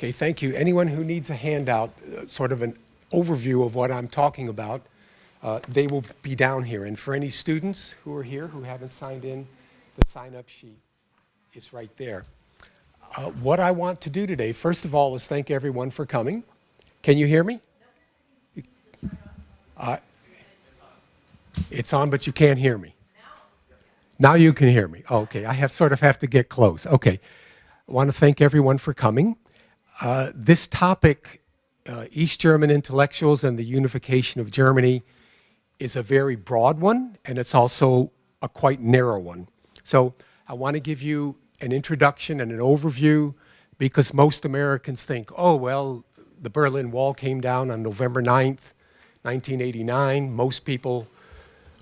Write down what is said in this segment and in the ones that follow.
Okay, thank you. Anyone who needs a handout, uh, sort of an overview of what I'm talking about, uh, they will be down here. And for any students who are here who haven't signed in, the sign-up sheet is right there. Uh, what I want to do today, first of all, is thank everyone for coming. Can you hear me? Uh, it's on, but you can't hear me. Now you can hear me. okay, I have sort of have to get close. Okay, I want to thank everyone for coming. Uh, this topic, uh, East German intellectuals and the unification of Germany, is a very broad one, and it's also a quite narrow one. So I want to give you an introduction and an overview because most Americans think, oh, well, the Berlin Wall came down on November 9th, 1989. Most people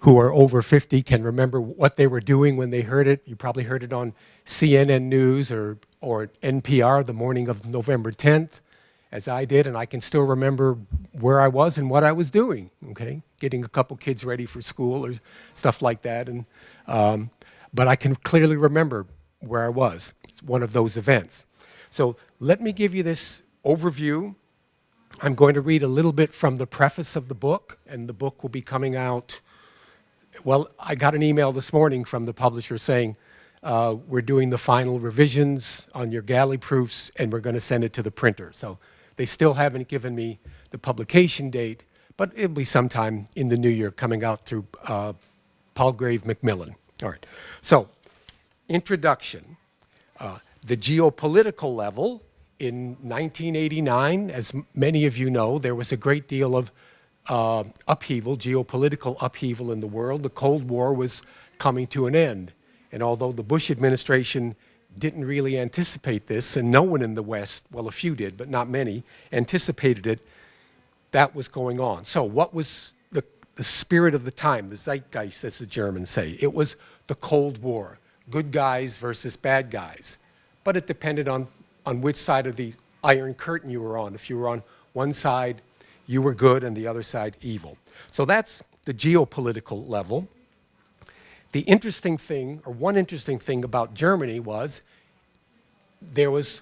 who are over 50 can remember what they were doing when they heard it. You probably heard it on CNN News or, or NPR the morning of November 10th, as I did, and I can still remember where I was and what I was doing, okay? Getting a couple kids ready for school or stuff like that. And, um, but I can clearly remember where I was, one of those events. So let me give you this overview. I'm going to read a little bit from the preface of the book, and the book will be coming out well, I got an email this morning from the publisher saying, uh, we're doing the final revisions on your galley proofs and we're going to send it to the printer. So they still haven't given me the publication date, but it'll be sometime in the new year coming out through uh, Palgrave Macmillan. All right. So, introduction. Uh, the geopolitical level in 1989, as many of you know, there was a great deal of uh, upheaval, geopolitical upheaval in the world. The Cold War was coming to an end. And although the Bush administration didn't really anticipate this, and no one in the West, well, a few did, but not many, anticipated it, that was going on. So what was the, the spirit of the time, the zeitgeist, as the Germans say? It was the Cold War, good guys versus bad guys. But it depended on, on which side of the Iron Curtain you were on. If you were on one side, you were good and the other side evil. So that's the geopolitical level. The interesting thing, or one interesting thing about Germany was there was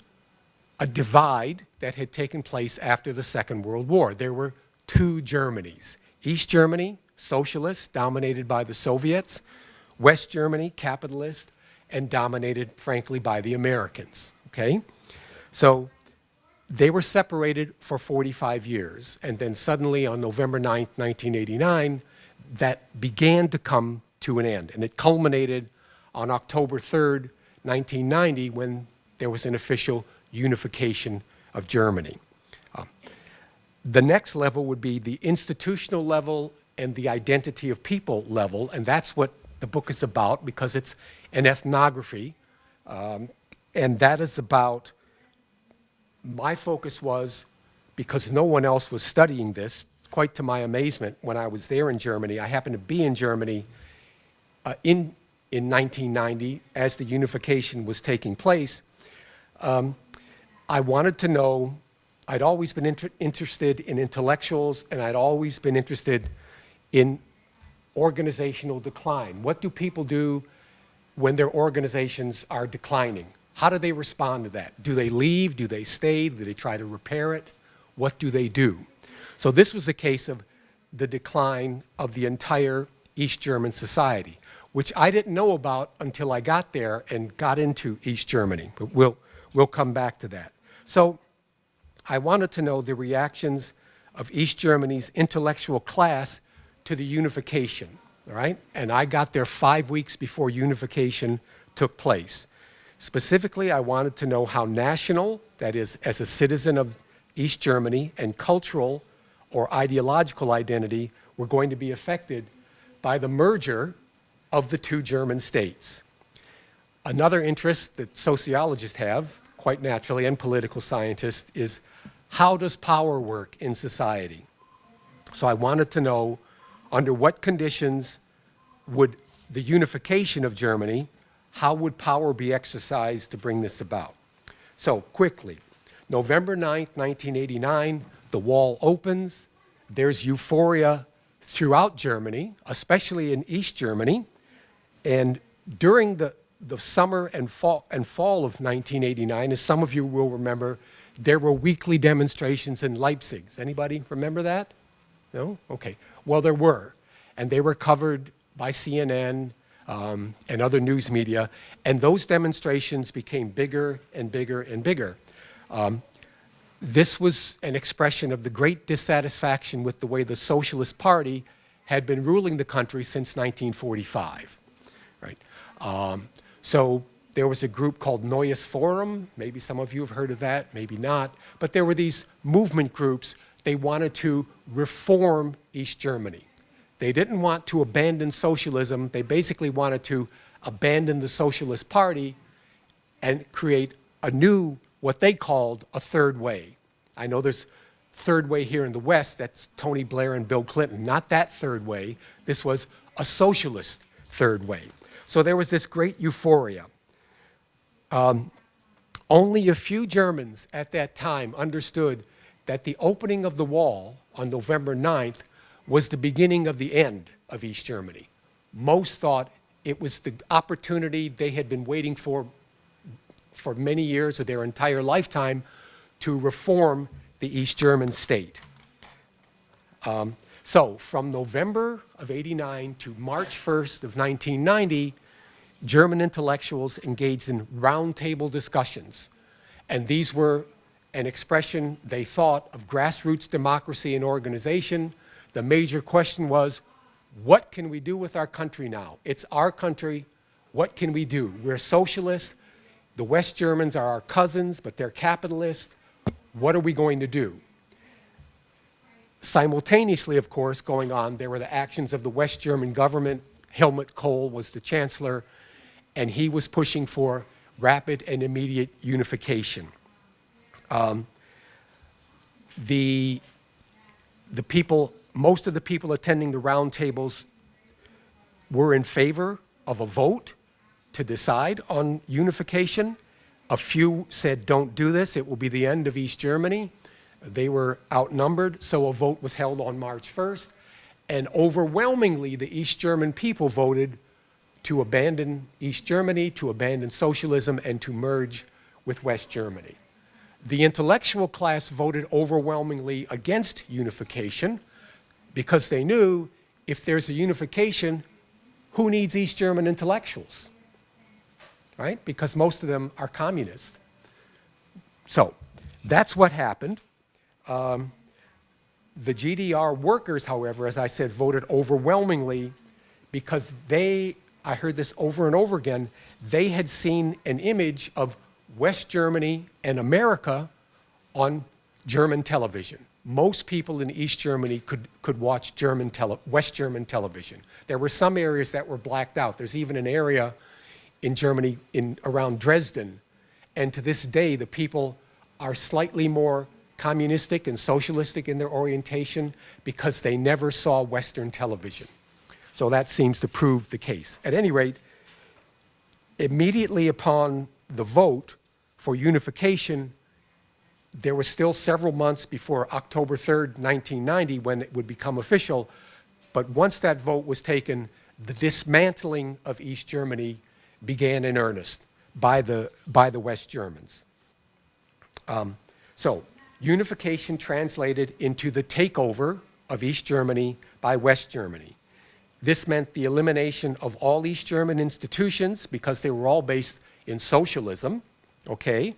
a divide that had taken place after the Second World War. There were two Germanys. East Germany, socialist, dominated by the Soviets. West Germany, capitalist, and dominated, frankly, by the Americans, okay? So they were separated for 45 years, and then suddenly on November 9th, 1989, that began to come to an end. And it culminated on October 3rd, 1990, when there was an official unification of Germany. Uh, the next level would be the institutional level and the identity of people level, and that's what the book is about because it's an ethnography, um, and that is about my focus was, because no one else was studying this, quite to my amazement, when I was there in Germany, I happened to be in Germany uh, in, in 1990 as the unification was taking place, um, I wanted to know, I'd always been inter interested in intellectuals and I'd always been interested in organizational decline. What do people do when their organizations are declining? How do they respond to that? Do they leave? Do they stay? Do they try to repair it? What do they do? So this was a case of the decline of the entire East German society, which I didn't know about until I got there and got into East Germany. But we'll, we'll come back to that. So I wanted to know the reactions of East Germany's intellectual class to the unification, all right? And I got there five weeks before unification took place. Specifically, I wanted to know how national, that is, as a citizen of East Germany, and cultural or ideological identity were going to be affected by the merger of the two German states. Another interest that sociologists have, quite naturally, and political scientists, is how does power work in society? So I wanted to know under what conditions would the unification of Germany how would power be exercised to bring this about? So quickly, November 9th, 1989, the wall opens. There's euphoria throughout Germany, especially in East Germany. And during the, the summer and fall, and fall of 1989, as some of you will remember, there were weekly demonstrations in Leipzig. Anybody remember that? No? Okay. Well, there were. And they were covered by CNN um, and other news media. And those demonstrations became bigger and bigger and bigger. Um, this was an expression of the great dissatisfaction with the way the Socialist Party had been ruling the country since 1945. Right? Um, so there was a group called Neues Forum. Maybe some of you have heard of that, maybe not. But there were these movement groups. They wanted to reform East Germany. They didn't want to abandon socialism. They basically wanted to abandon the Socialist Party and create a new, what they called a third way. I know there's third way here in the West, that's Tony Blair and Bill Clinton. Not that third way. This was a socialist third way. So there was this great euphoria. Um, only a few Germans at that time understood that the opening of the wall on November 9th was the beginning of the end of East Germany. Most thought it was the opportunity they had been waiting for for many years of their entire lifetime to reform the East German state. Um, so from November of 89 to March 1st of 1990, German intellectuals engaged in roundtable discussions. And these were an expression, they thought, of grassroots democracy and organization. The major question was, what can we do with our country now? It's our country. What can we do? We're socialists. The West Germans are our cousins, but they're capitalists. What are we going to do? Simultaneously, of course, going on, there were the actions of the West German government. Helmut Kohl was the chancellor and he was pushing for rapid and immediate unification. Um, the, the people, most of the people attending the roundtables were in favor of a vote to decide on unification. A few said, don't do this, it will be the end of East Germany. They were outnumbered, so a vote was held on March 1st. And overwhelmingly, the East German people voted to abandon East Germany, to abandon socialism, and to merge with West Germany. The intellectual class voted overwhelmingly against unification because they knew if there's a unification, who needs East German intellectuals? Right? Because most of them are communists. So that's what happened. Um, the GDR workers, however, as I said, voted overwhelmingly because they I heard this over and over again, they had seen an image of West Germany and America on German television. Most people in East Germany could, could watch German tele, West German television. There were some areas that were blacked out. There's even an area in Germany in, around Dresden. And to this day, the people are slightly more communistic and socialistic in their orientation because they never saw Western television. So that seems to prove the case. At any rate, immediately upon the vote for unification, there was still several months before October 3rd, 1990, when it would become official. But once that vote was taken, the dismantling of East Germany began in earnest by the, by the West Germans. Um, so unification translated into the takeover of East Germany by West Germany. This meant the elimination of all East German institutions because they were all based in socialism, okay?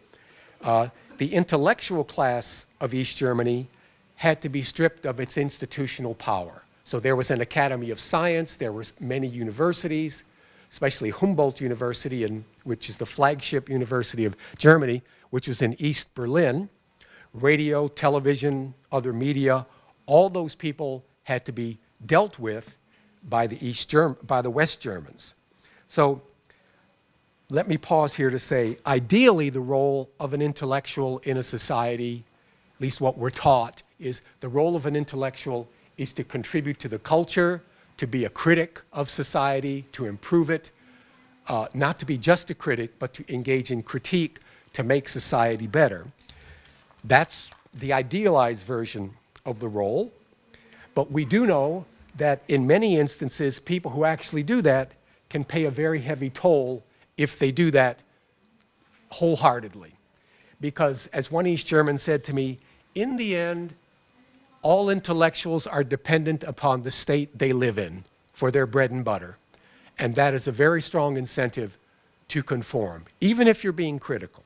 Uh, the intellectual class of East Germany had to be stripped of its institutional power. So there was an Academy of Science, there were many universities, especially Humboldt University, in, which is the flagship university of Germany, which was in East Berlin. Radio, television, other media, all those people had to be dealt with by the, East Germ by the West Germans. So let me pause here to say, ideally the role of an intellectual in a society, at least what we're taught, is the role of an intellectual is to contribute to the culture, to be a critic of society, to improve it, uh, not to be just a critic, but to engage in critique to make society better. That's the idealized version of the role. But we do know that in many instances, people who actually do that can pay a very heavy toll if they do that wholeheartedly. because, as one East German said to me, in the end, all intellectuals are dependent upon the state they live in for their bread and butter. And that is a very strong incentive to conform, even if you're being critical.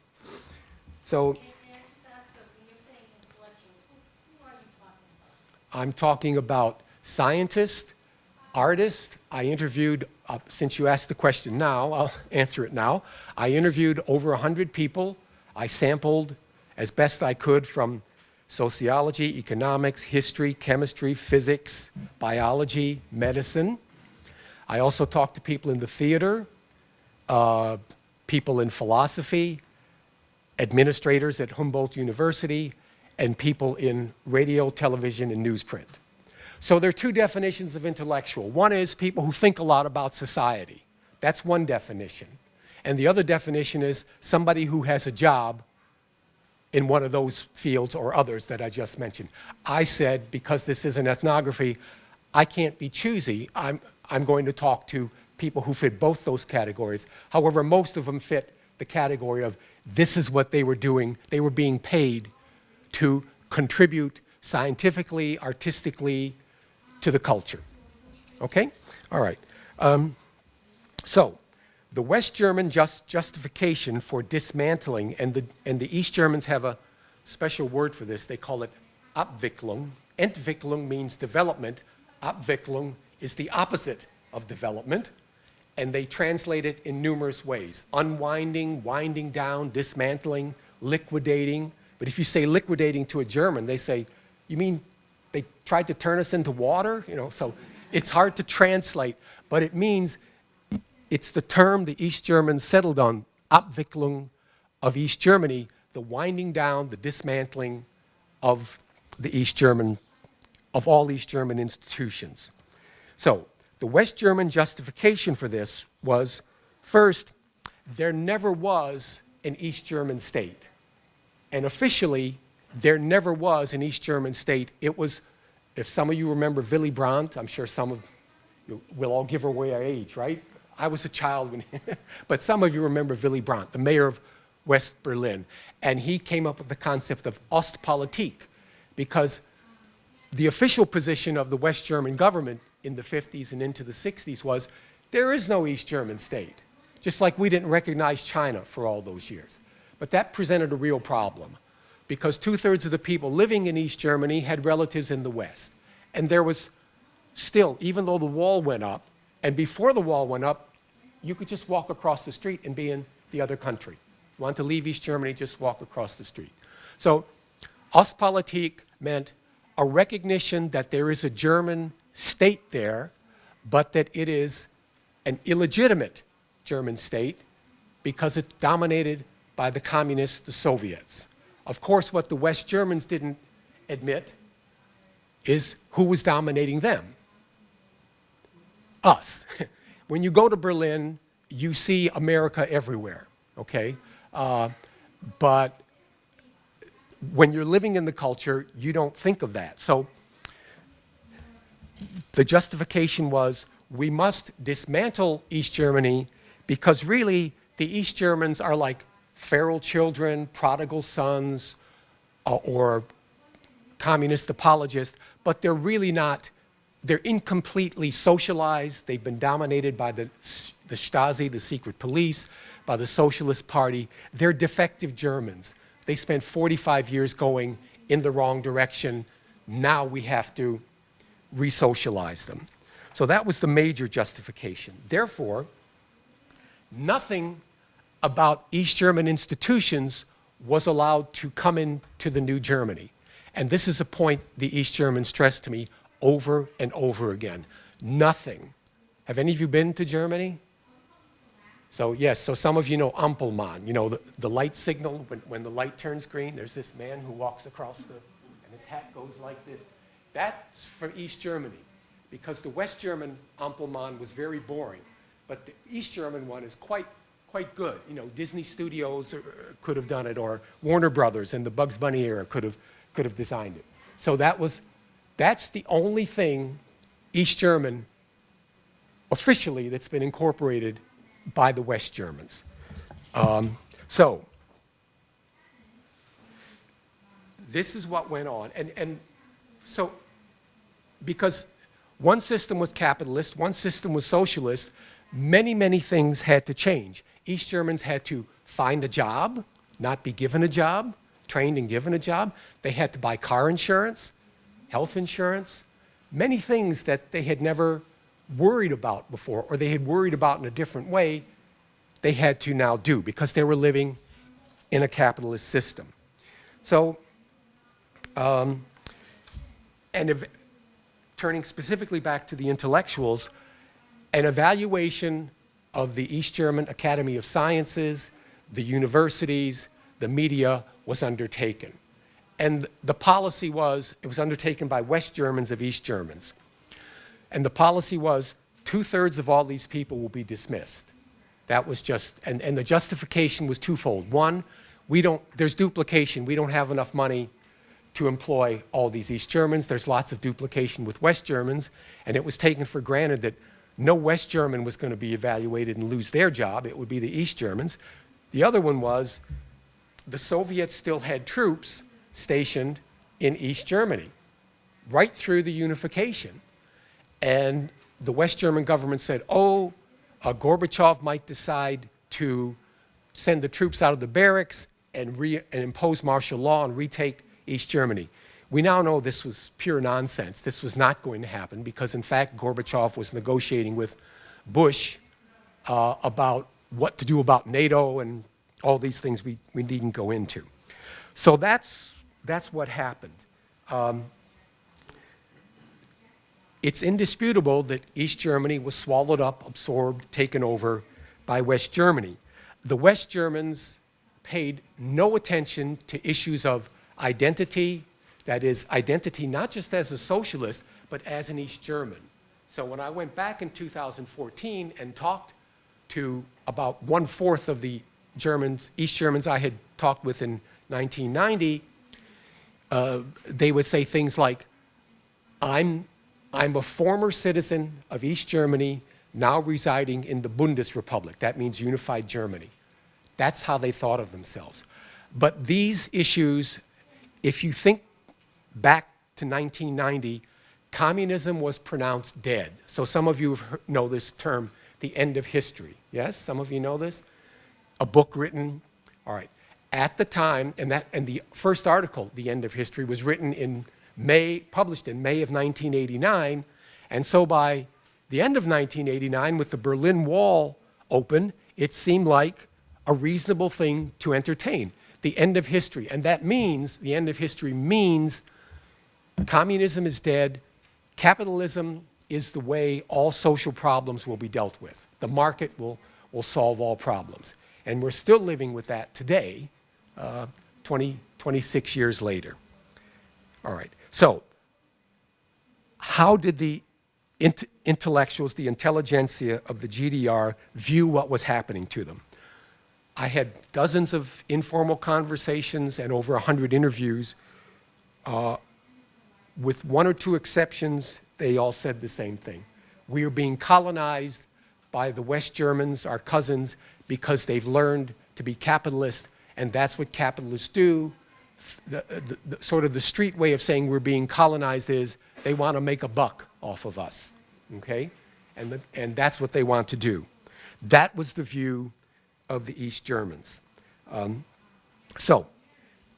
So And, and that's, so when you're saying intellectuals, who, who are you talking about? I'm talking about scientists, artists. I interviewed, uh, since you asked the question now, I'll answer it now. I interviewed over 100 people. I sampled as best I could from sociology, economics, history, chemistry, physics, biology, medicine. I also talked to people in the theater, uh, people in philosophy, administrators at Humboldt University, and people in radio, television, and newsprint. So there are two definitions of intellectual. One is people who think a lot about society. That's one definition. And the other definition is somebody who has a job in one of those fields or others that I just mentioned. I said, because this is an ethnography, I can't be choosy. I'm, I'm going to talk to people who fit both those categories. However, most of them fit the category of this is what they were doing. They were being paid to contribute scientifically, artistically to the culture. Okay? All right. Um, so, the West German just justification for dismantling, and the, and the East Germans have a special word for this. They call it Abwicklung. Entwicklung means development. Abwicklung is the opposite of development. And they translate it in numerous ways. Unwinding, winding down, dismantling, liquidating. But if you say liquidating to a German, they say, you mean they tried to turn us into water? You know, so it's hard to translate, but it means it's the term the East Germans settled on, Abwicklung of East Germany, the winding down, the dismantling of the East German, of all East German institutions. So the West German justification for this was, first, there never was an East German state. And officially, there never was an East German state. It was, if some of you remember Willy Brandt, I'm sure some of you will all give away our age, right? I was a child when, but some of you remember Willy Brandt, the mayor of West Berlin. And he came up with the concept of Ostpolitik because the official position of the West German government in the 50s and into the 60s was there is no East German state, just like we didn't recognize China for all those years. But that presented a real problem because two-thirds of the people living in East Germany had relatives in the West. And there was still, even though the wall went up, and before the wall went up, you could just walk across the street and be in the other country. Want to leave East Germany, just walk across the street. So Ostpolitik meant a recognition that there is a German state there, but that it is an illegitimate German state because it dominated by the communists, the Soviets. Of course, what the West Germans didn't admit is who was dominating them. Us. when you go to Berlin, you see America everywhere, okay? Uh, but when you're living in the culture, you don't think of that. So the justification was we must dismantle East Germany because really the East Germans are like feral children, prodigal sons, uh, or communist apologists, but they're really not, they're incompletely socialized. They've been dominated by the, the Stasi, the secret police, by the Socialist Party. They're defective Germans. They spent 45 years going in the wrong direction. Now we have to re-socialize them. So that was the major justification. Therefore, nothing about East German institutions was allowed to come into the new Germany. And this is a point the East Germans stressed to me over and over again. Nothing. Have any of you been to Germany? So yes, so some of you know Ampelmann, you know, the, the light signal, when, when the light turns green, there's this man who walks across the, and his hat goes like this. That's for East Germany, because the West German Ampelmann was very boring, but the East German one is quite, quite good. You know, Disney Studios could have done it, or Warner Brothers in the Bugs Bunny era could have, could have designed it. So that was, that's the only thing East German officially that's been incorporated by the West Germans. Um, so, this is what went on. And, and so, because one system was capitalist, one system was socialist, many, many things had to change. East Germans had to find a job, not be given a job, trained and given a job. They had to buy car insurance, health insurance, many things that they had never worried about before, or they had worried about in a different way, they had to now do because they were living in a capitalist system. So, um, and if, turning specifically back to the intellectuals, an evaluation of the East German Academy of Sciences, the universities, the media was undertaken. And the policy was, it was undertaken by West Germans of East Germans. And the policy was two-thirds of all these people will be dismissed. That was just, and, and the justification was twofold. One, we don't, there's duplication. We don't have enough money to employ all these East Germans. There's lots of duplication with West Germans. And it was taken for granted that no West German was going to be evaluated and lose their job. It would be the East Germans. The other one was the Soviets still had troops stationed in East Germany right through the unification. And the West German government said, oh, uh, Gorbachev might decide to send the troops out of the barracks and, and impose martial law and retake East Germany. We now know this was pure nonsense. This was not going to happen because, in fact, Gorbachev was negotiating with Bush uh, about what to do about NATO and all these things we, we needn't go into. So that's, that's what happened. Um, it's indisputable that East Germany was swallowed up, absorbed, taken over by West Germany. The West Germans paid no attention to issues of identity, that is, identity not just as a socialist, but as an East German. So when I went back in 2014 and talked to about one-fourth of the Germans, East Germans I had talked with in 1990, uh, they would say things like, I'm I'm a former citizen of East Germany, now residing in the Bundesrepublik. That means unified Germany. That's how they thought of themselves. But these issues, if you think back to 1990, communism was pronounced dead. So some of you know this term, the end of history. Yes, some of you know this? A book written, all right. At the time, and, that, and the first article, The End of History, was written in May, published in May of 1989. And so by the end of 1989, with the Berlin Wall open, it seemed like a reasonable thing to entertain. The end of history. And that means, the end of history means communism is dead, capitalism is the way all social problems will be dealt with. The market will, will solve all problems. And we're still living with that today, uh, 20, 26 years later. All right. So, how did the int intellectuals, the intelligentsia of the GDR view what was happening to them? I had dozens of informal conversations and over 100 interviews. Uh, with one or two exceptions, they all said the same thing. We are being colonized by the West Germans, our cousins, because they've learned to be capitalists, and that's what capitalists do the, the, the, sort of the street way of saying we're being colonized is they want to make a buck off of us, okay? And, the, and that's what they want to do. That was the view of the East Germans. Um, so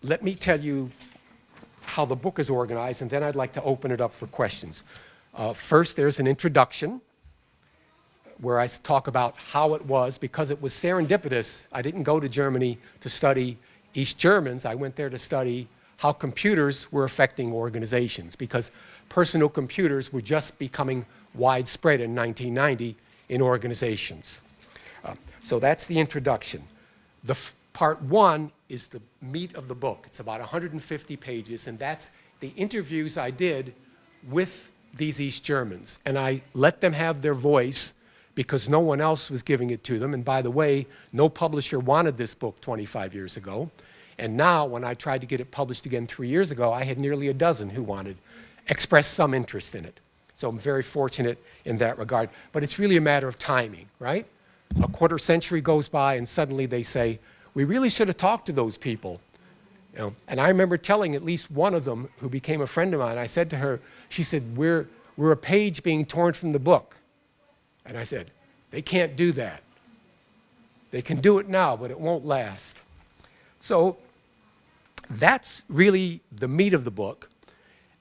let me tell you how the book is organized, and then I'd like to open it up for questions. Uh, first, there's an introduction where I talk about how it was, because it was serendipitous. I didn't go to Germany to study East Germans, I went there to study how computers were affecting organizations because personal computers were just becoming widespread in 1990 in organizations. Uh, so that's the introduction. The part one is the meat of the book. It's about 150 pages, and that's the interviews I did with these East Germans. And I let them have their voice because no one else was giving it to them. And by the way, no publisher wanted this book 25 years ago. And now, when I tried to get it published again three years ago, I had nearly a dozen who wanted, expressed some interest in it. So I'm very fortunate in that regard. But it's really a matter of timing, right? A quarter century goes by and suddenly they say, we really should have talked to those people You know? And I remember telling at least one of them who became a friend of mine, I said to her, she said, we're, we're a page being torn from the book. And I said, they can't do that. They can do it now, but it won't last. So that's really the meat of the book.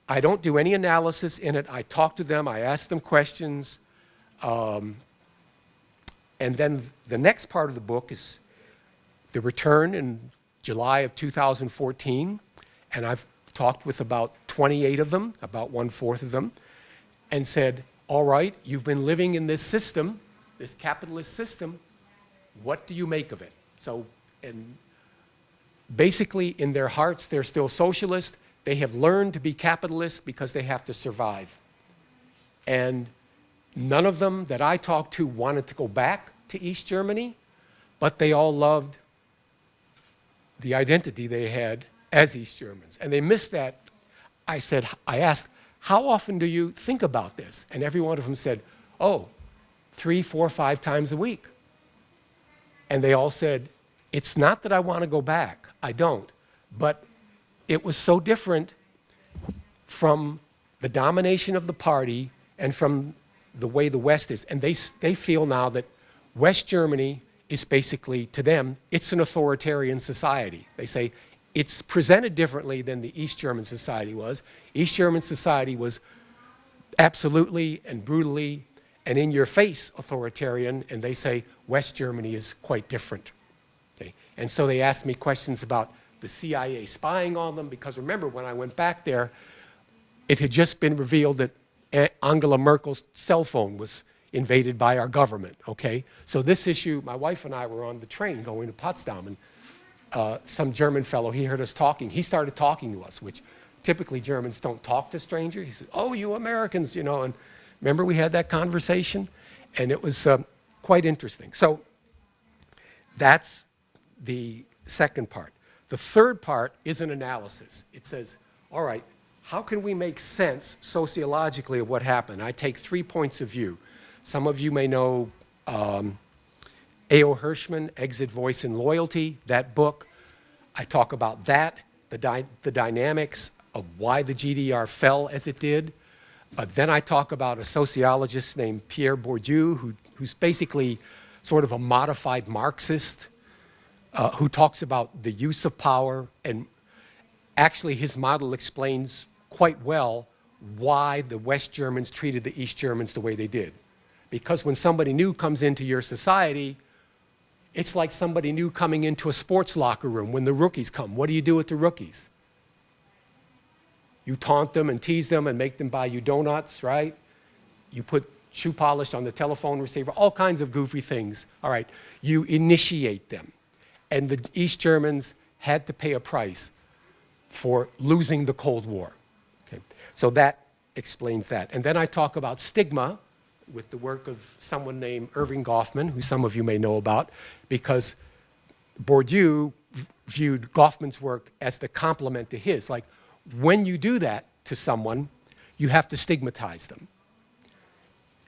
I don't do any analysis in it. I talk to them, I ask them questions. Um, and then the next part of the book is the return in July of 2014. And I've talked with about 28 of them, about one fourth of them, and said, all right, you've been living in this system, this capitalist system. What do you make of it? So, and basically in their hearts, they're still socialist. They have learned to be capitalists because they have to survive. And none of them that I talked to wanted to go back to East Germany, but they all loved the identity they had as East Germans. And they missed that. I said, I asked, how often do you think about this? And every one of them said, oh, three, four, five times a week. And they all said, it's not that I want to go back. I don't. But it was so different from the domination of the party and from the way the West is. And they, they feel now that West Germany is basically, to them, it's an authoritarian society. They say it's presented differently than the East German society was. East German society was absolutely and brutally and in your face authoritarian, and they say West Germany is quite different. Okay? And so they asked me questions about the CIA spying on them, because remember, when I went back there, it had just been revealed that eh, Angela Merkel's cell phone was invaded by our government, okay? So this issue, my wife and I were on the train going to Potsdam, and uh, some German fellow, he heard us talking. He started talking to us, which typically Germans don't talk to strangers. He said, oh, you Americans, you know, and remember we had that conversation? And it was uh, quite interesting. So that's the second part. The third part is an analysis. It says, all right, how can we make sense sociologically of what happened? I take three points of view. Some of you may know um, A.O. Hirschman, Exit, Voice, and Loyalty, that book. I talk about that, the, dy the dynamics of why the GDR fell as it did. Uh, then I talk about a sociologist named Pierre Bourdieu, who, who's basically sort of a modified Marxist uh, who talks about the use of power and actually his model explains quite well why the West Germans treated the East Germans the way they did. Because when somebody new comes into your society, it's like somebody new coming into a sports locker room when the rookies come. What do you do with the rookies? You taunt them and tease them and make them buy you donuts, right? You put shoe polish on the telephone receiver, all kinds of goofy things. All right, you initiate them and the East Germans had to pay a price for losing the Cold War. Okay? So that explains that. And then I talk about stigma with the work of someone named Erving Goffman, who some of you may know about, because Bourdieu viewed Goffman's work as the complement to his. Like, when you do that to someone, you have to stigmatize them.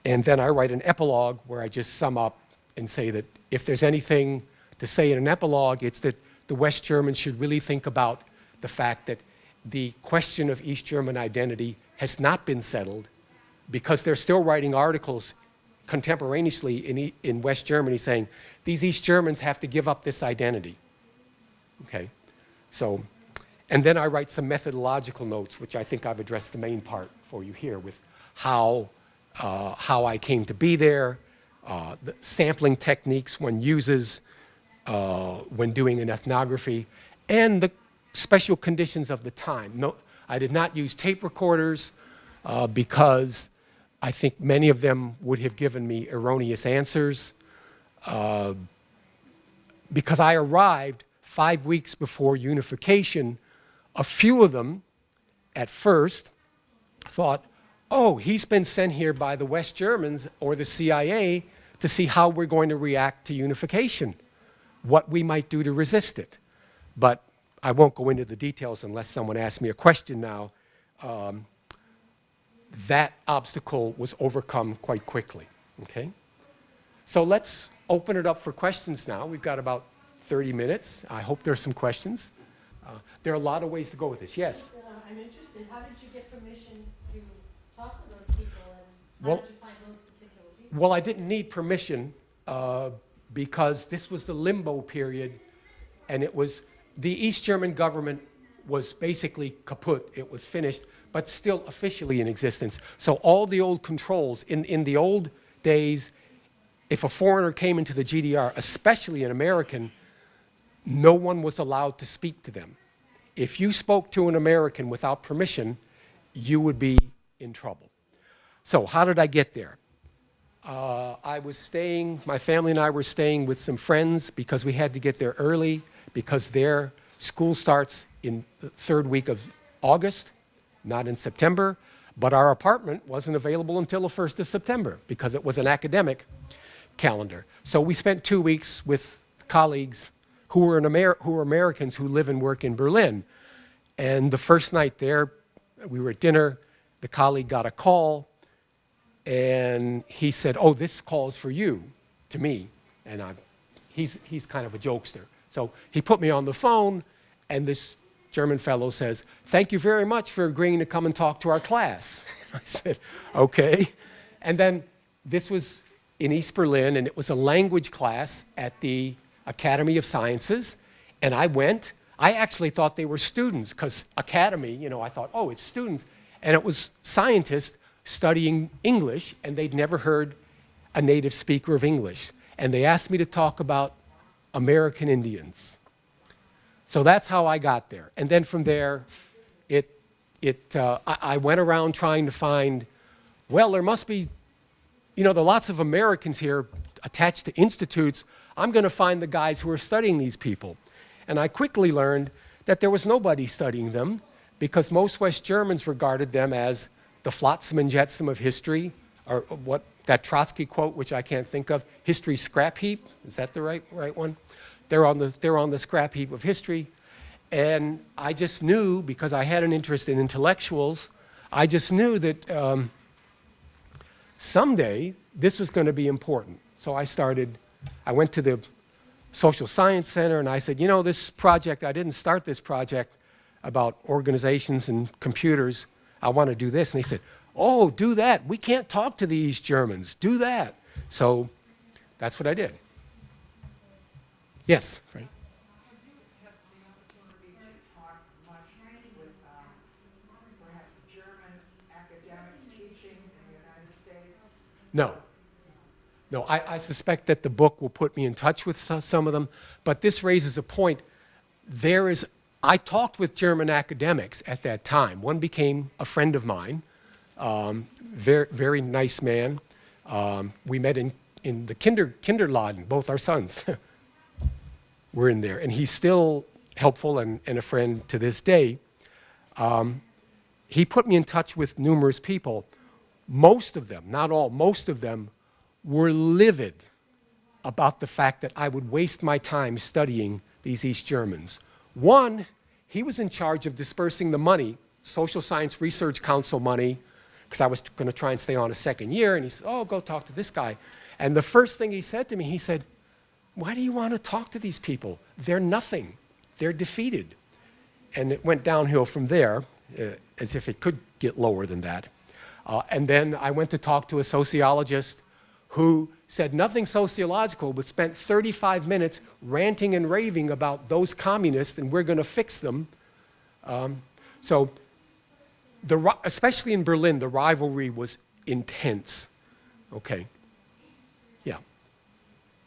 And then I write an epilogue where I just sum up and say that if there's anything to say in an epilogue, it's that the West Germans should really think about the fact that the question of East German identity has not been settled because they're still writing articles contemporaneously in, in West Germany saying, these East Germans have to give up this identity. Okay, so, and then I write some methodological notes, which I think I've addressed the main part for you here with how, uh, how I came to be there, uh, the sampling techniques one uses, uh, when doing an ethnography, and the special conditions of the time. No, I did not use tape recorders uh, because I think many of them would have given me erroneous answers. Uh, because I arrived five weeks before unification, a few of them at first thought, oh, he's been sent here by the West Germans or the CIA to see how we're going to react to unification what we might do to resist it. But I won't go into the details unless someone asks me a question now. Um, that obstacle was overcome quite quickly, okay? So let's open it up for questions now. We've got about 30 minutes. I hope there are some questions. Uh, There are a lot of ways to go with this, yes. Uh, I'm interested, how did you get permission to talk to those people, and Well- did you find those particular people? Well, I didn't need permission uh, because this was the limbo period, and it was, the East German government was basically kaput, it was finished, but still officially in existence. So all the old controls, in, in the old days, if a foreigner came into the GDR, especially an American, no one was allowed to speak to them. If you spoke to an American without permission, you would be in trouble. So how did I get there? Uh, I was staying, my family and I were staying with some friends because we had to get there early because their school starts in the third week of August, not in September. But our apartment wasn't available until the 1st of September because it was an academic calendar. So we spent two weeks with colleagues who were, Amer- who were Americans who live and work in Berlin. And the first night there, we were at dinner, the colleague got a call and he said, "Oh, this call's for you," to me, and I, he's he's kind of a jokester. So he put me on the phone, and this German fellow says, "Thank you very much for agreeing to come and talk to our class." I said, "Okay," and then this was in East Berlin, and it was a language class at the Academy of Sciences, and I went. I actually thought they were students because academy, you know, I thought, oh, it's students. And it was scientists studying English, and they'd never heard a native speaker of English. And they asked me to talk about American Indians. So that's how I got there. And then from there, it, it, uh, I, I went around trying to find, well, there must be, you know, there are lots of Americans here attached to institutes. I'm going to find the guys who are studying these people. And I quickly learned that there was nobody studying them because most West Germans regarded them as the flotsam and jetsam of history, or what that Trotsky quote, which I can't think of, history scrap heap. Is that the right, right one? They're on, the, they're on the scrap heap of history. And I just knew, because I had an interest in intellectuals, I just knew that um, someday this was going to be important. So I started, I went to the Social Science Center and I said, you know, this project, I didn't start this project about organizations and computers. I want to do this. And they said, oh, do that. We can't talk to these Germans. Do that. So that's what I did. Yes, Frank? Have you had the opportunity to talk much with perhaps German academics teaching in the United States? No. No, I, I suspect that the book will put me in touch with so- some of them, but this raises a point. There is, I talked with German academics at that time. One became a friend of mine, um, very, very nice man. Um, we met in, in the kinder, kinderladen, both our sons were in there, and he's still helpful and, and a friend to this day. Um, he put me in touch with numerous people. Most of them, not all, most of them were livid about the fact that I would waste my time studying these East Germans. One, he was in charge of dispersing the money, Social Science Research Council money, because I was going to try and stay on a second year, and he said, oh, go talk to this guy. And the first thing he said to me, he said, why do you want to talk to these people? They're nothing. They're defeated. And it went downhill from there, uh, as if it could get lower than that. Uh, and then I went to talk to a sociologist who said nothing sociological, but spent 35 minutes ranting and raving about those communists and we're going to fix them. Um, so, the, especially in Berlin, the rivalry was intense. Okay. Yeah.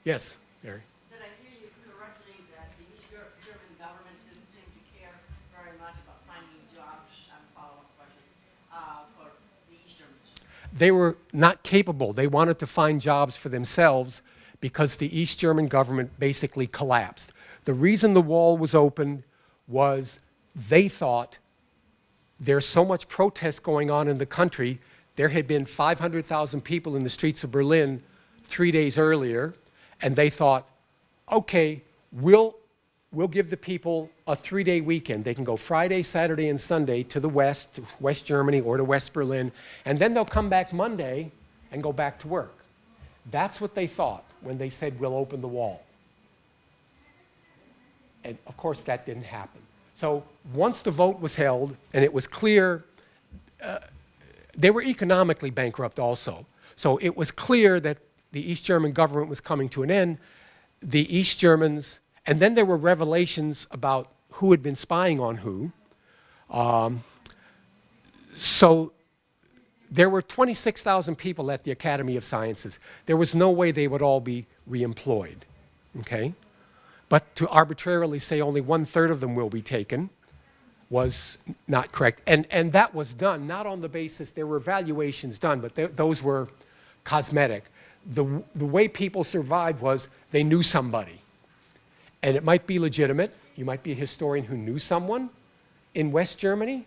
Yes, Mary. Did I hear you correctly that the East Ger- German government didn't seem to care very much about finding jobs, and follow-up question, uh, for the East Germans? They were not capable. They wanted to find jobs for themselves because the East German government basically collapsed. The reason the wall was opened was they thought there's so much protest going on in the country. There had been 500,000 people in the streets of Berlin three days earlier, and they thought, okay, we'll, we'll give the people a three-day weekend. They can go Friday, Saturday, and Sunday to the west, to West Germany or to West Berlin, and then they'll come back Monday and go back to work. That's what they thought when they said, we'll open the wall. And of course, that didn't happen. So once the vote was held and it was clear, uh, they were economically bankrupt also. So it was clear that the East German government was coming to an end. The East Germans, and then there were revelations about who had been spying on who. Um, so there were 26,000 people at the Academy of Sciences. There was no way they would all be reemployed, okay? But to arbitrarily say only one-third of them will be taken was not correct. And, and that was done not on the basis, there were evaluations done, but th those were cosmetic. The, the way people survived was they knew somebody. And it might be legitimate. You might be a historian who knew someone in West Germany.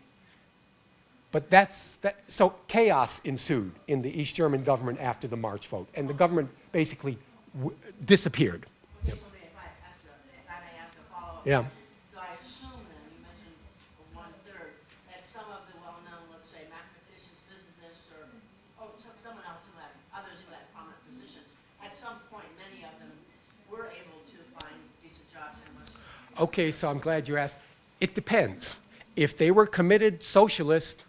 But that's, that, so chaos ensued in the East German government after the March vote. And the government basically w- disappeared. Okay, so if I ask a, if I may ask a follow-up. Yeah. So I assume then, you mentioned one-third, that some of the well-known, let's say mathematicians, physicists, or, oh, some- someone else who had, others who had prominent positions, at some point, many of them were able to find decent jobs in West Okay, so I'm glad you asked. It depends. If they were committed socialist,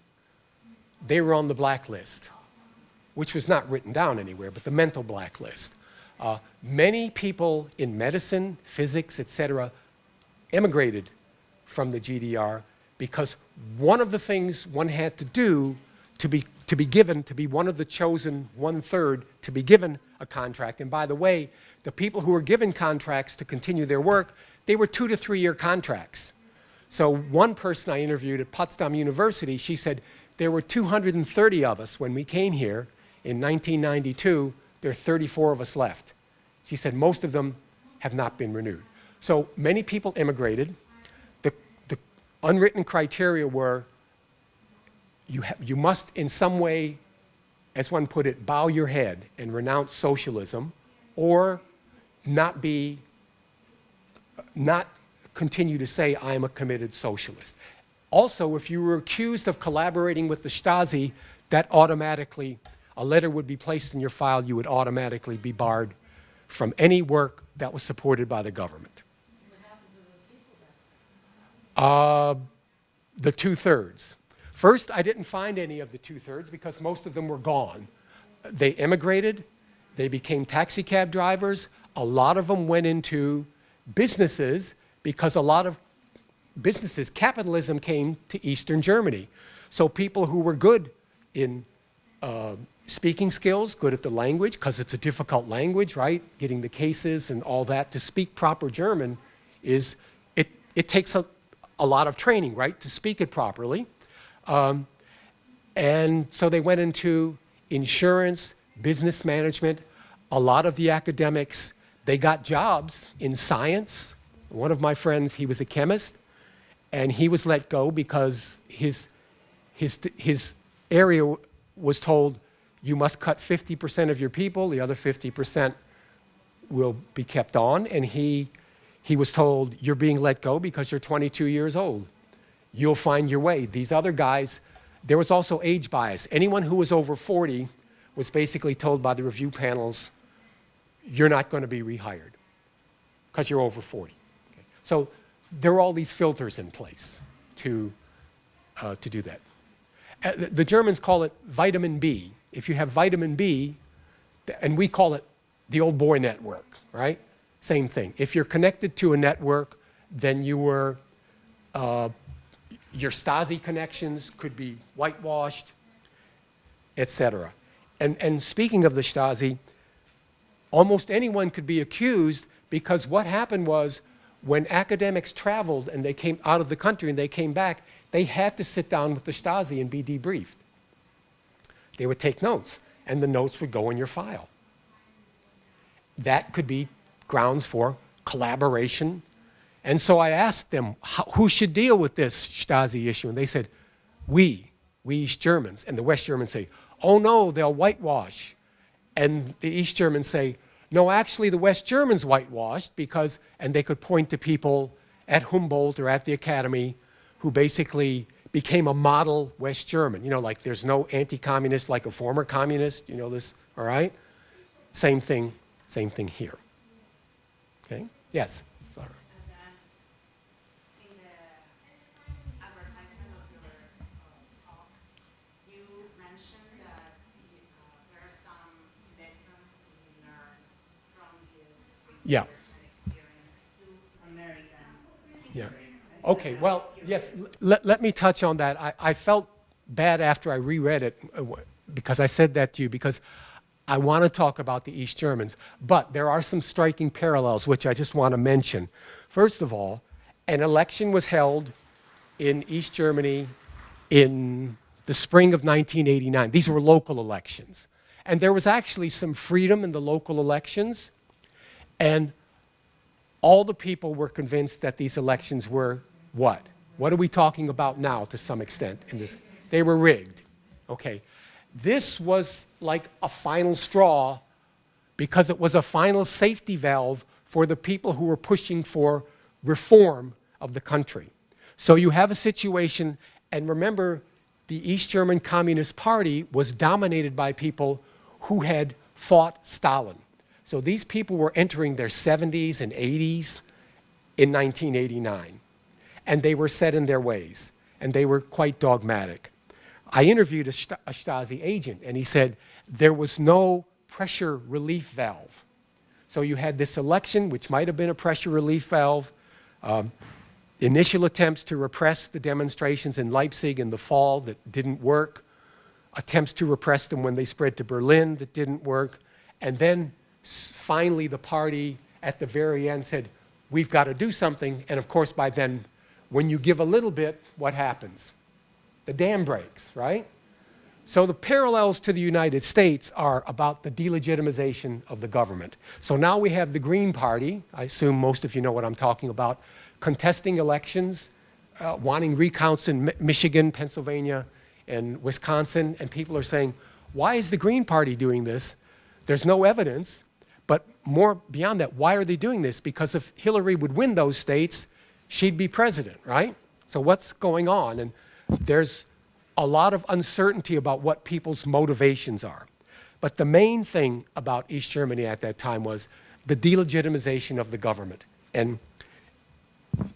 they were on the blacklist, which was not written down anywhere, but the mental blacklist. Uh, many people in medicine, physics, etc., emigrated from the GDR because one of the things one had to do to be, to be given, to be one of the chosen one-third to be given a contract, and by the way, the people who were given contracts to continue their work, they were two to three-year contracts. So one person I interviewed at Potsdam University, she said, there were 230 of us when we came here in 1992. There are 34 of us left. She said most of them have not been renewed. So many people immigrated. The, the unwritten criteria were you, you must in some way, as one put it, bow your head and renounce socialism or not be not continue to say, I am a committed socialist. Also, if you were accused of collaborating with the Stasi, that automatically, a letter would be placed in your file, you would automatically be barred from any work that was supported by the government. Uh, the two-thirds. First, I didn't find any of the two-thirds because most of them were gone. They immigrated, they became taxi cab drivers, a lot of them went into businesses because a lot of businesses, capitalism came to Eastern Germany. So people who were good in uh, speaking skills, good at the language, because it's a difficult language, right? Getting the cases and all that. To speak proper German is, it, it takes a, a lot of training, right, to speak it properly. Um, and so they went into insurance, business management. A lot of the academics, they got jobs in science. One of my friends, he was a chemist, and he was let go because his, his, his area was told, you must cut 50% of your people, the other 50% will be kept on. And he, he was told, you're being let go because you're 22 years old. You'll find your way. These other guys, there was also age bias. Anyone who was over 40 was basically told by the review panels, you're not going to be rehired because you're over 40. Okay. So there are all these filters in place to, uh, to do that. Uh, the, the Germans call it vitamin B. If you have vitamin B, and we call it the old boy network, right? Same thing. If you're connected to a network, then you were, uh, your Stasi connections could be whitewashed, etc. And, and speaking of the Stasi, almost anyone could be accused because what happened was when academics traveled and they came out of the country and they came back, they had to sit down with the Stasi and be debriefed. They would take notes, and the notes would go in your file. That could be grounds for collaboration. And so I asked them, who should deal with this Stasi issue? And they said, we, we East Germans. And the West Germans say, oh no, they'll whitewash. And the East Germans say, no, actually the West Germans whitewashed because, and they could point to people at Humboldt or at the academy who basically became a model West German. You know, like there's no anti-communist like a former communist, you know this, all right? Same thing, same thing here. Okay? Yes? Sorry. And then in the Yeah. Yeah. Okay, well, yes, let, let me touch on that. I, I felt bad after I reread it uh, because I said that to you because I want to talk about the East Germans. But there are some striking parallels which I just want to mention. First of all, an election was held in East Germany in the spring of 1989. These were local elections. And there was actually some freedom in the local elections. And all the people were convinced that these elections were what? What are we talking about now to some extent in this? They were rigged. Okay. This was like a final straw because it was a final safety valve for the people who were pushing for reform of the country. So you have a situation, and remember, the East German Communist Party was dominated by people who had fought Stalin. So these people were entering their 70s and 80s in 1989, and they were set in their ways, and they were quite dogmatic. I interviewed a, Sta- a Stasi agent, and he said there was no pressure relief valve. So you had this election, which might have been a pressure relief valve, um, initial attempts to repress the demonstrations in Leipzig in the fall that didn't work, attempts to repress them when they spread to Berlin that didn't work, and then finally the party at the very end said, we've got to do something, and of course by then, when you give a little bit, what happens? The dam breaks, right? So the parallels to the United States are about the delegitimization of the government. So now we have the Green Party, I assume most of you know what I'm talking about, contesting elections, uh, wanting recounts in Mi- Michigan, Pennsylvania, and Wisconsin, and people are saying, why is the Green Party doing this? There's no evidence, but more beyond that, why are they doing this? Because if Hillary would win those states, she'd be president, right? So what's going on? And there's a lot of uncertainty about what people's motivations are. But the main thing about East Germany at that time was the delegitimization of the government. And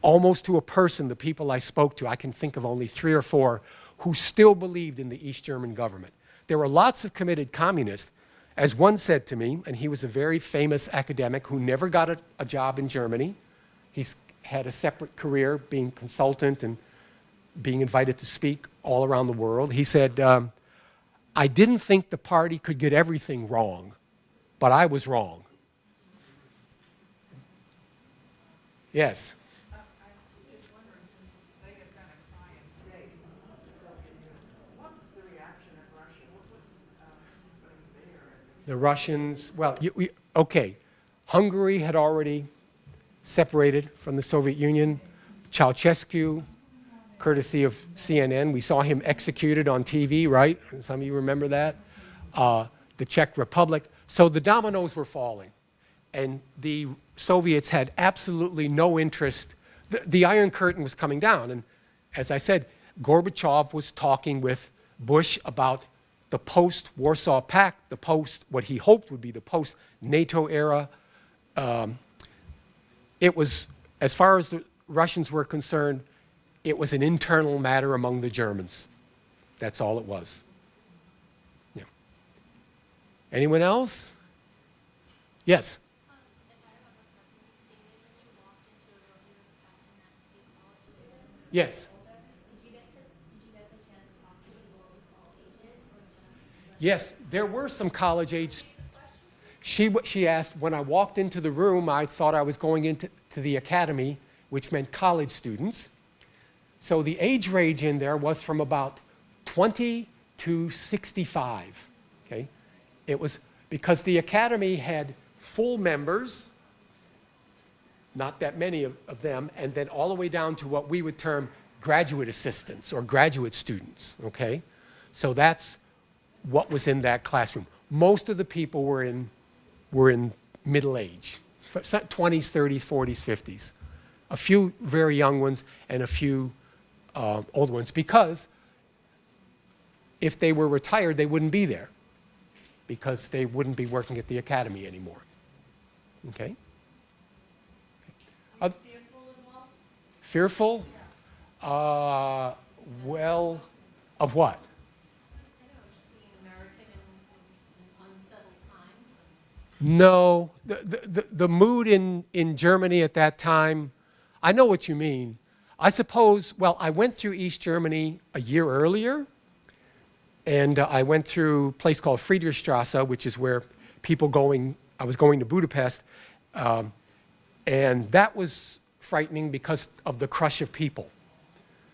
almost to a person, the people I spoke to, I can think of only three or four who still believed in the East German government. There were lots of committed communists. As one said to me, and he was a very famous academic who never got a, a job in Germany. He's had a separate career being consultant and being invited to speak all around the world. He said, um, I didn't think the party could get everything wrong, but I was wrong. Yes. Uh, I'm just wondering, since they had been a client state of the Soviet Union, what was the reaction in Russia? What was, um, putting there? The Russians, well, you, okay. Hungary had already separated from the Soviet Union. Ceausescu, courtesy of CNN, we saw him executed on TV, right? Some of you remember that. Uh, the Czech Republic. So the dominoes were falling. And the Soviets had absolutely no interest. The, the Iron Curtain was coming down. And as I said, Gorbachev was talking with Bush about the post Warsaw Pact, the post, what he hoped would be the post NATO era. Um, it was, as far as the Russians were concerned, it was an internal matter among the Germans. That's all it was. Yeah. Anyone else? Yes. Um, Yes, there were some college age. She, she asked, when I walked into the room, I thought I was going into to the academy, which meant college students. So the age range in there was from about 20 to 65. Okay? It was because the academy had full members, not that many of, of them, and then all the way down to what we would term graduate assistants or graduate students. Okay? So that's what was in that classroom. Most of the people were in, were in middle age, 20s, 30s, 40s, 50s. A few very young ones and a few uh, old ones because if they were retired, they wouldn't be there because they wouldn't be working at the academy anymore. Okay? Uh, Fearful? Uh, well, of what? I know, just being American in, in unsettled times. No, the, the, the- mood in, in Germany at that time, I know what you mean. I suppose, well, I went through East Germany a year earlier, and uh, I went through a place called Friedrichstrasse, which is where people going, I was going to Budapest, um, and that was frightening because of the crush of people.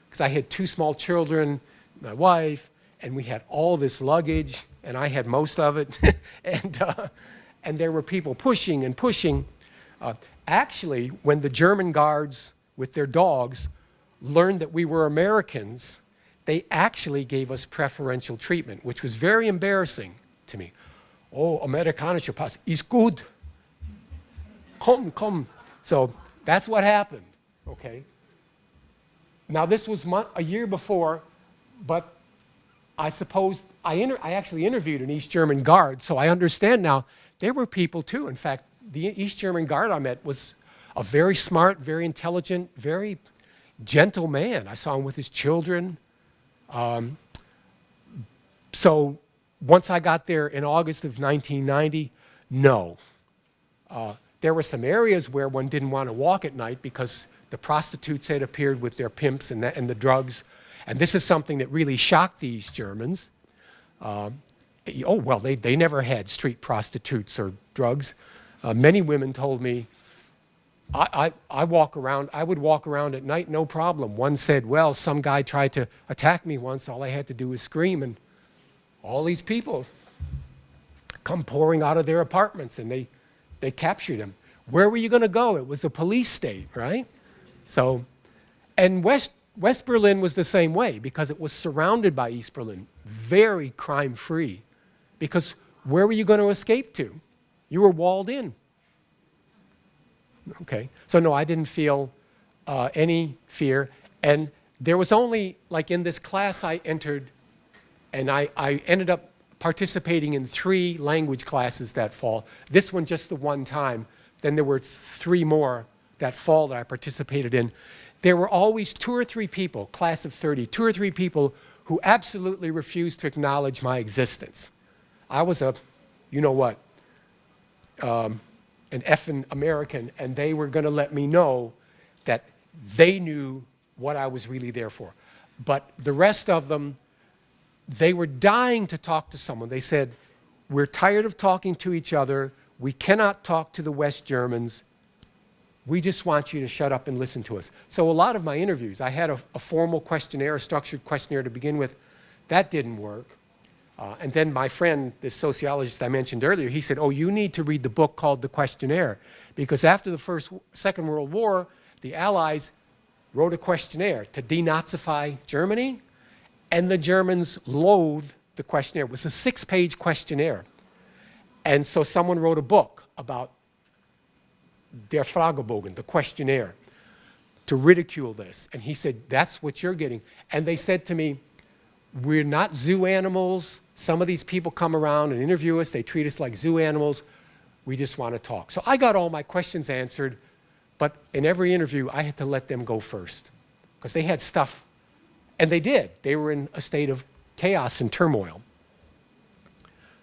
Because I had two small children, my wife, and we had all this luggage, and I had most of it, and, uh, and there were people pushing and pushing. Uh, actually, when the German guards with their dogs learned that we were Americans, they actually gave us preferential treatment, which was very embarrassing to me. Oh, amerikanischer Pass ist gut. Come, come. So that's what happened, okay? Now, this was a year before, but I suppose I, I actually interviewed an East German guard, so I understand now there were people too. In fact, the East German guard I met was a very smart, very intelligent, very gentle man. I saw him with his children. Um, so once I got there in August of 1990, no. Uh, there were some areas where one didn't want to walk at night because the prostitutes had appeared with their pimps and, that, and the drugs. And this is something that really shocked the East Germans. Um, oh, well, they, they never had street prostitutes or drugs. Uh, many women told me, I, I, I walk around, I would walk around at night, no problem. One said, well, some guy tried to attack me once. All I had to do was scream, and all these people come pouring out of their apartments, and they, they captured him. Where were you going to go? It was a police state, right? So, and West, West Berlin was the same way because it was surrounded by East Berlin, very crime free. Because where were you going to escape to? You were walled in. Okay, so no, I didn't feel uh, any fear. And there was only, like in this class I entered, and I, I ended up participating in three language classes that fall. This one just the one time. Then there were three more that fall that I participated in. There were always two or three people, class of 30, two or three people who absolutely refused to acknowledge my existence. I was a, you know what, um, an effing American, and they were going to let me know that they knew what I was really there for. But the rest of them, they were dying to talk to someone. They said, we're tired of talking to each other. We cannot talk to the West Germans. We just want you to shut up and listen to us. So a lot of my interviews, I had a, a formal questionnaire, a structured questionnaire to begin with. That didn't work. Uh, and then my friend, the sociologist I mentioned earlier, he said, oh, you need to read the book called The Questionnaire. Because after the First, Second World War, the Allies wrote a questionnaire to denazify Germany, and the Germans loathed the questionnaire. It was a six-page questionnaire. And so someone wrote a book about Der Fragebogen, the questionnaire, to ridicule this. And he said, that's what you're getting. And they said to me, we're not zoo animals. Some of these people come around and interview us. They treat us like zoo animals. We just want to talk. So I got all my questions answered, but in every interview, I had to let them go first because they had stuff, and they did. They were in a state of chaos and turmoil.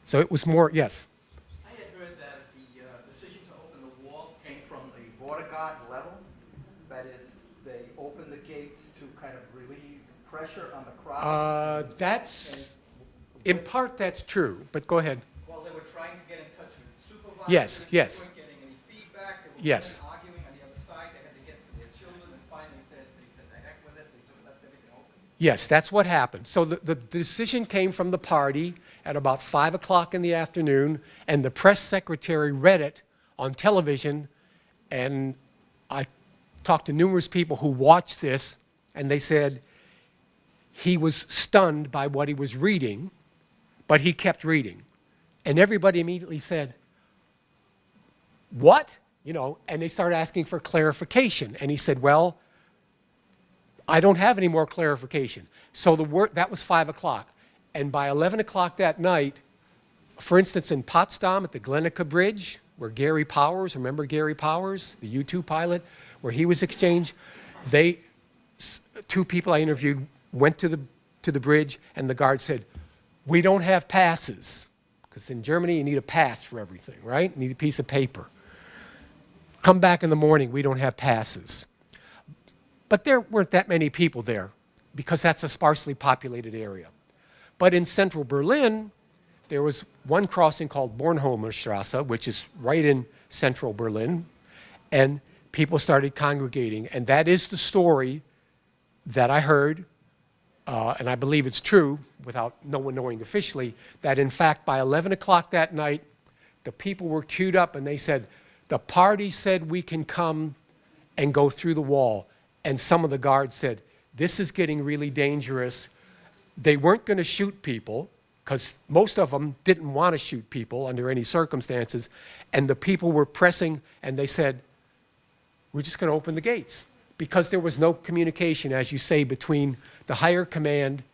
So it was more, yes. I had heard that the uh, decision to open the wall came from the border guard level. That is, they opened the gates to kind of relieve pressure. Uh, that's, in part, that's true, but go ahead. While they were trying to get in touch with supervisors. Yes, yes. They weren't getting any feedback. There were Yes. arguing on the other side. They had to get to their children and finally said, they said, the heck with it. They just left everything open. Yes, that's what happened. So the, the decision came from the party at about 5 o'clock in the afternoon, and the press secretary read it on television, and I talked to numerous people who watched this, and they said he was stunned by what he was reading, but he kept reading. And everybody immediately said, what? You know, and they started asking for clarification. And he said, well, I don't have any more clarification. So the word, that was 5 o'clock. And by 11 o'clock that night, for instance, in Potsdam at the Glienicke Bridge, where Gary Powers, remember Gary Powers, the U-2 pilot, where he was exchanged, they, two people I interviewed went to the, to the bridge and the guard said, we don't have passes. because in Germany you need a pass for everything, right? You need a piece of paper. Come back in the morning, we don't have passes. But there weren't that many people there because that's a sparsely populated area. But in central Berlin, there was one crossing called Bornholmer Straße, which is right in central Berlin, and people started congregating. And that is the story that I heard, uh, and I believe it's true without no one knowing officially, that in fact by 11 o'clock that night, the people were queued up and they said, the party said we can come and go through the wall. And some of the guards said, this is getting really dangerous. They weren't going to shoot people because most of them didn't want to shoot people under any circumstances. And the people were pressing and they said, we're just going to open the gates because there was no communication, as you say, between the higher command.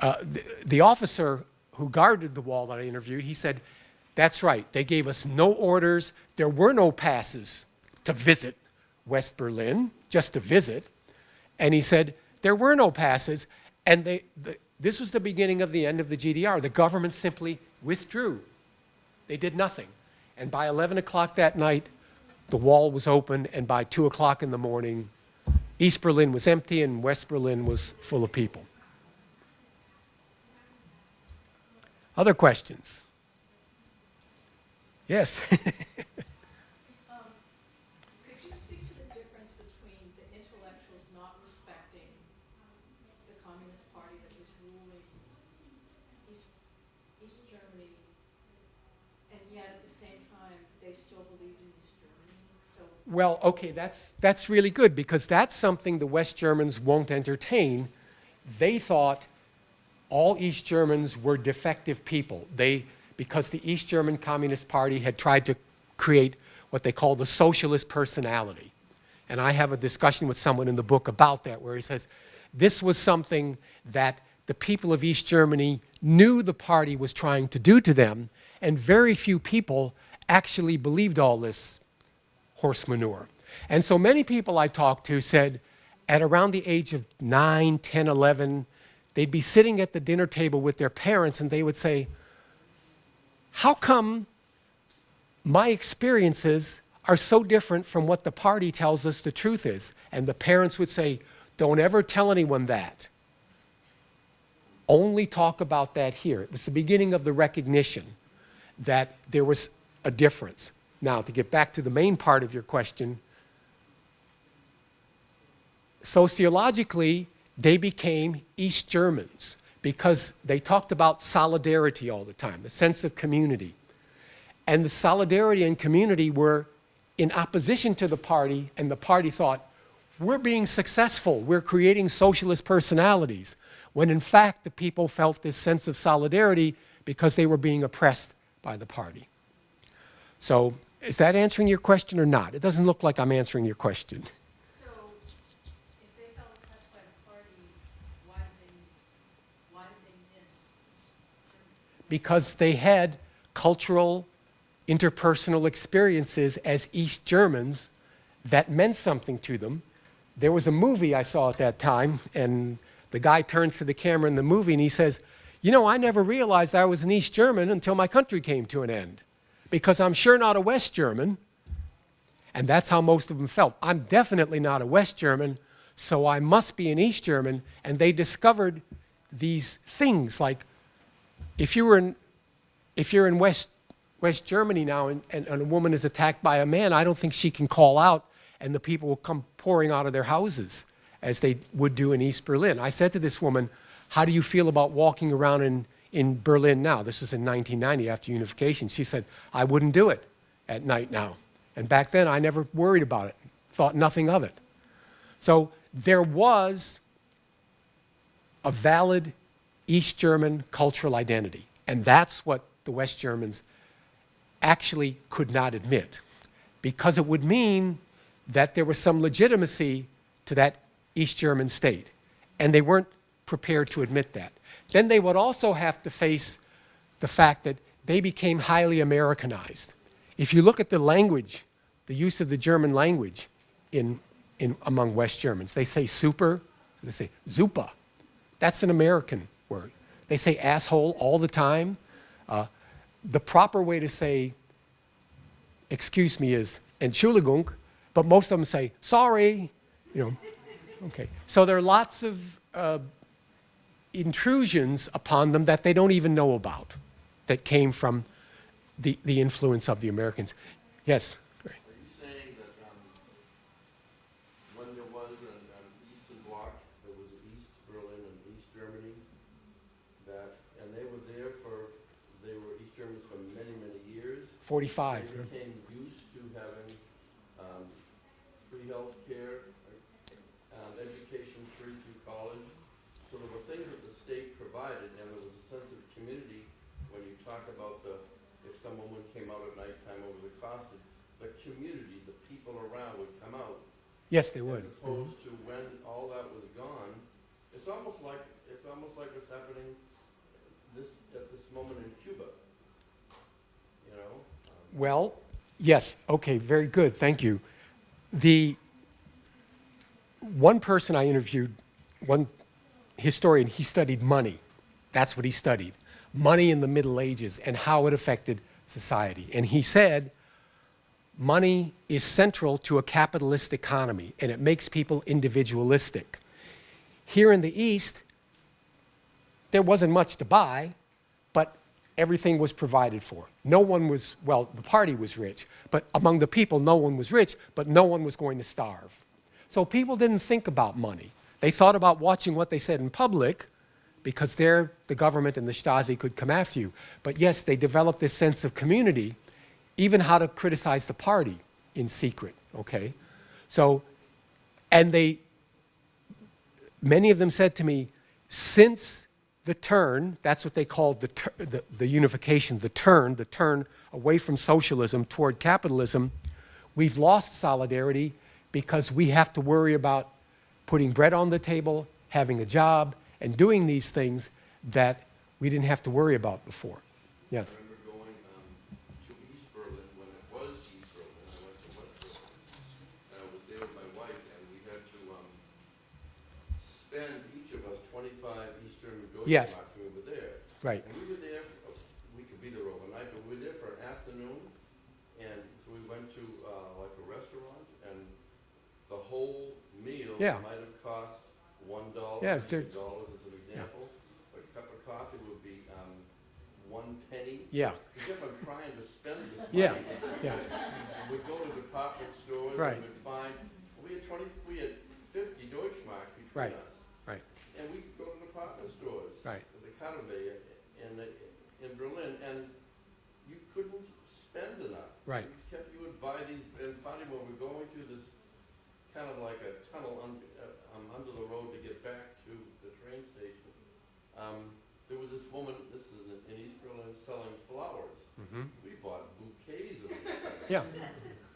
Uh, the, the officer who guarded the wall that I interviewed, he said, that's right, they gave us no orders. There were no passes to visit West Berlin, just to visit. And he said, there were no passes, and they, the, this was the beginning of the end of the GDR. The government simply withdrew. They did nothing. And by 11 o'clock that night, the wall was open, and by 2 o'clock in the morning, East Berlin was empty and West Berlin was full of people. Other questions? Yes. Um, Could you speak to the difference between the intellectuals not respecting the Communist Party that was ruling East, East Germany, and yet at the same time, they still believed in East Germany? So, Well, okay, that's, that's really good because that's something the West Germans won't entertain. They thought all East Germans were defective people. They, because the East German Communist Party had tried to create what they call the socialist personality. And I have a discussion with someone in the book about that where he says this was something that the people of East Germany knew the party was trying to do to them, and very few people actually believed all this horse manure. And so many people I talked to said at around the age of 9, 10, 11, they'd be sitting at the dinner table with their parents and they would say, how come my experiences are so different from what the party tells us the truth is? And the parents would say, don't ever tell anyone that. Only talk about that here. It was the beginning of the recognition that there was a difference. Now, to get back to the main part of your question, sociologically, they became East Germans because they talked about solidarity all the time, the sense of community. And the solidarity and community were in opposition to the party, and the party thought, we're being successful, we're creating socialist personalities, when in fact the people felt this sense of solidarity because they were being oppressed by the party. So is that answering your question or not? It doesn't look like I'm answering your question. so if they felt oppressed by the party, why did they, why did they miss because they had cultural, interpersonal experiences as East Germans that meant something to them. There was a movie I saw at that time, and the guy turns to the camera in the movie and he says, You know, I never realized I was an East German until my country came to an end, because I'm sure not a West German. And that's how most of them felt. I'm definitely not a West German, so I must be an East German. And they discovered these things like if you were in, if you're in West, West Germany now and, and, and a woman is attacked by a man, I don't think she can call out and the people will come pouring out of their houses as they would do in East Berlin. I said to this woman, how do you feel about walking around in, in Berlin now? This was in 1990 after unification. She said, I wouldn't do it at night now. And back then, I never worried about it, thought nothing of it. So there was a valid East German cultural identity. And that's what the West Germans actually could not admit because it would mean that there was some legitimacy to that East German state. And they weren't prepared to admit that. Then they would also have to face the fact that they became highly Americanized. If you look at the language, the use of the German language in, in, among West Germans, they say super, they say zupa. That's an American word. They say asshole all the time. Uh, the proper way to say, excuse me, is Entschuldigung, but most of them say, sorry, you know. Okay. So there are lots of uh, intrusions upon them that they don't even know about that came from the, the influence of the Americans. Yes? Are you saying that, um, when there was an, an Eastern Bloc, there was East Berlin and East Germany, that, and they were there for, they were East Germans for many, many years? 45. They became used to having, um, free healthcare, um, education free through college. So there were things that the state provided, and there was a sense of community when you talk about the, if some woman came out at nighttime over the closet, the community, the people around would come out. Yes, they would. As opposed to when all that was gone, it's almost like, it's almost like what's happening this, at this moment in Cuba. You know? Um, Well, yes, okay, very good, thank you. The one person I interviewed, one historian, he studied money. That's what he studied. Money in the Middle Ages and how it affected society. And he said, money is central to a capitalist economy and it makes people individualistic. Here in the East, there wasn't much to buy, but everything was provided for. No one was, well, the party was rich, but among the people, no one was rich, but no one was going to starve. So people didn't think about money. They thought about watching what they said in public because there the government and the Stasi could come after you. But yes, they developed this sense of community, even how to criticize the party in secret, okay? So, and they, many of them said to me, since the turn, that's what they called the, the, the unification, the turn, the turn away from socialism toward capitalism, we've lost solidarity because we have to worry about putting bread on the table, having a job, and doing these things that we didn't have to worry about before. Yes. I remember going um, to East Berlin when it was East Berlin. I went to West Berlin. And I was there with my wife, and we had to um, spend, each of us, 25 East German Yes. Deutschmarks when we were there. Right. And we were there, we could be there overnight, but we were there for an afternoon. And we went to uh, like a restaurant, and the whole meal Yeah. might have cost one dollar, Yeah, it's maybe dirt- dollars as an example. A cup of coffee would be um, one penny. Yeah. You kept on trying to spend this money. Yeah, yeah. We'd go to department stores Right. and we'd find, we had twenty, we had fifty Deutschmark between Right. us. Right. And we'd go to department stores. Right. at The Kaffee in, in Berlin, and you couldn't spend enough. Right. You kept, you would buy these, and finally when we're going through this, kind of like a tunnel un, uh, um, under the road to get back to the train station, um, there was this woman, this is in, in East Berlin, selling flowers. We bought bouquets of these things. Yeah.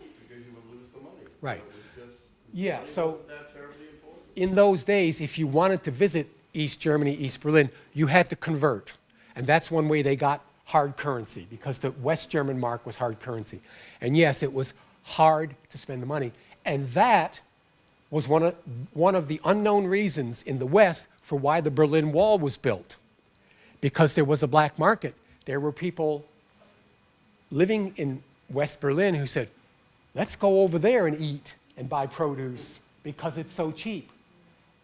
Because you would lose the money. Right. It was just, Yeah, so- wasn't that terribly in those days, if you wanted to visit East Germany, East Berlin, you had to convert. And that's one way they got hard currency, because the West German mark was hard currency. And yes, it was hard to spend the money. And that was one of, one of the unknown reasons in the West for why the Berlin Wall was built. Because there was a black market. There were people living in West Berlin who said, let's go over there and eat and buy produce because it's so cheap.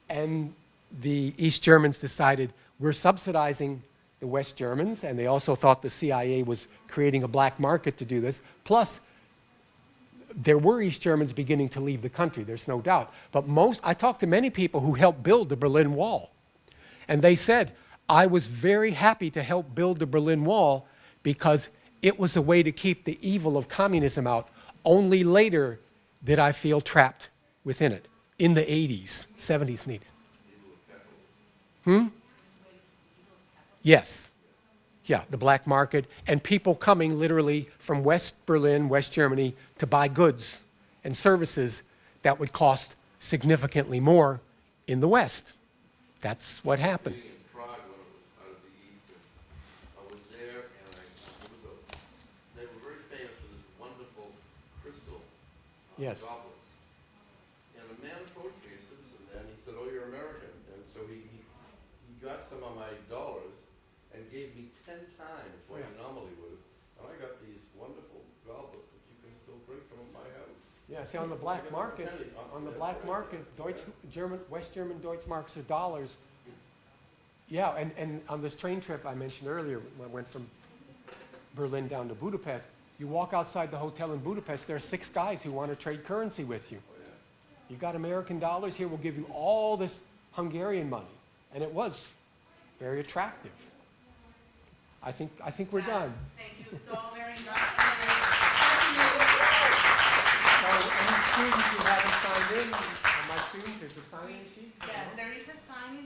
And the East Germans decided we're subsidizing the West Germans, and they also thought the CIA was creating a black market to do this. Plus, there were East Germans beginning to leave the country, there's no doubt. But most, I talked to many people who helped build the Berlin Wall. And they said, I was very happy to help build the Berlin Wall because it was a way to keep the evil of communism out. Only later did I feel trapped within it, in the 80s, 70s and 80s. Hmm? Yes. Yeah, the black market, and people coming literally from West Berlin, West Germany, to buy goods and services that would cost significantly more in the West. That's what happened. Being in Prague when it was out of the East, and I was there, and I, it was a, they were very famous for this wonderful crystal uh, Yes. goblets. And a man approached me, a citizen, and he said, oh, you're American, and so he, he, he got some of my dollars and gave me ten times what he Yeah, see, on the black market, on the black market, Deutsch, German, West German Deutschmarks are dollars. Yeah, and, and on this train trip I mentioned earlier, when I went from Berlin down to Budapest, you walk outside the hotel in Budapest, there are six guys who want to trade currency with you. Oh, you got American dollars, here we'll give you all this Hungarian money. And it was very attractive. I think, I think we're done. Thank you so very much. So students signed in, on my student, there's a sign-in sheet. Yes, there is a sign